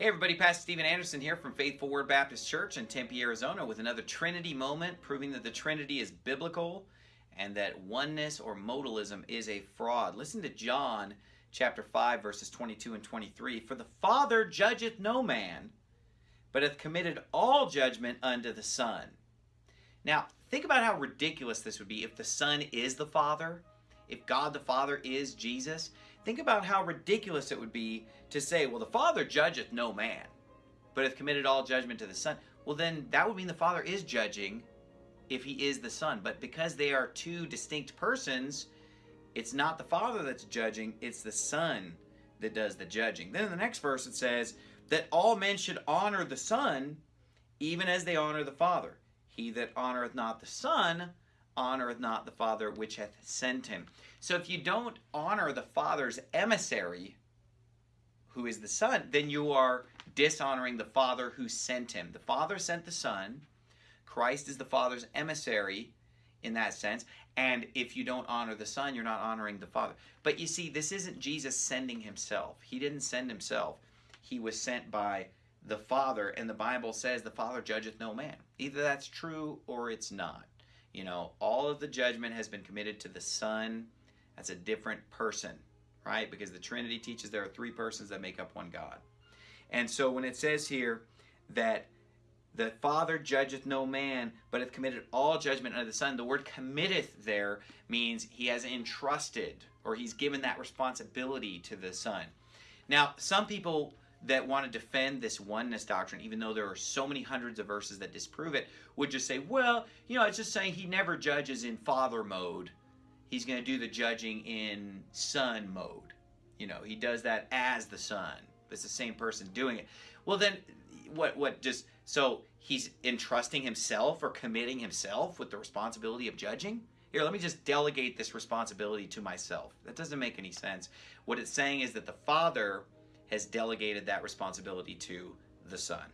Hey everybody, Pastor Steven Anderson here from Faithful Word Baptist Church in Tempe, Arizona with another Trinity moment proving that the Trinity is biblical and that oneness or modalism is a fraud. Listen to John chapter 5 verses 22 and 23. For the Father judgeth no man, but hath committed all judgment unto the Son. Now, think about how ridiculous this would be if the Son is the Father, if God the Father is Jesus. Think about how ridiculous it would be to say, well, the Father judgeth no man, but hath committed all judgment to the Son. Well, then that would mean the Father is judging if he is the Son. But because they are two distinct persons, it's not the Father that's judging, it's the Son that does the judging. Then in the next verse it says that all men should honor the Son even as they honor the Father. He that honoreth not the Son honoreth not the Father which hath sent him. So if you don't honor the Father's emissary, who is the Son, then you are dishonoring the Father who sent him. The Father sent the Son. Christ is the Father's emissary in that sense. And if you don't honor the Son, you're not honoring the Father. But you see, this isn't Jesus sending himself. He didn't send himself. He was sent by the Father, and the Bible says the Father judgeth no man. Either that's true or it's not. You know, all of the judgment has been committed to the Son. That's a different person, right? Because the Trinity teaches there are three persons that make up one God. And so when it says here that the Father judgeth no man, but hath committed all judgment unto the Son, the word committeth there means he has entrusted or he's given that responsibility to the Son. Now, some people that want to defend this oneness doctrine, even though there are so many hundreds of verses that disprove it, would just say, well, you know, it's just saying he never judges in father mode. He's going to do the judging in son mode. You know, he does that as the son. It's the same person doing it. Well, then, what, what just, so he's entrusting himself or committing himself with the responsibility of judging? Here, let me just delegate this responsibility to myself. That doesn't make any sense. What it's saying is that the Father has delegated that responsibility to the Son.